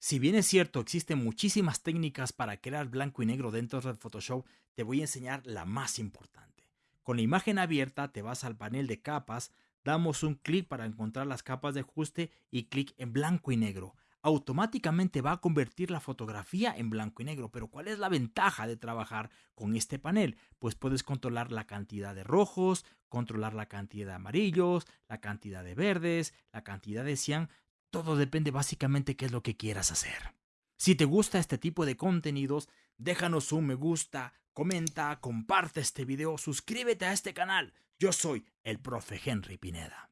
Si bien es cierto, existen muchísimas técnicas para crear blanco y negro dentro de Photoshop, te voy a enseñar la más importante. Con la imagen abierta te vas al panel de capas, damos un clic para encontrar las capas de ajuste y clic en blanco y negro. Automáticamente va a convertir la fotografía en blanco y negro, pero ¿cuál es la ventaja de trabajar con este panel? Pues puedes controlar la cantidad de rojos, controlar la cantidad de amarillos, la cantidad de verdes, la cantidad de cian, todo depende básicamente qué es lo que quieras hacer. Si te gusta este tipo de contenidos, déjanos un me gusta, comenta, comparte este video, suscríbete a este canal. Yo soy el profe Henry Pineda.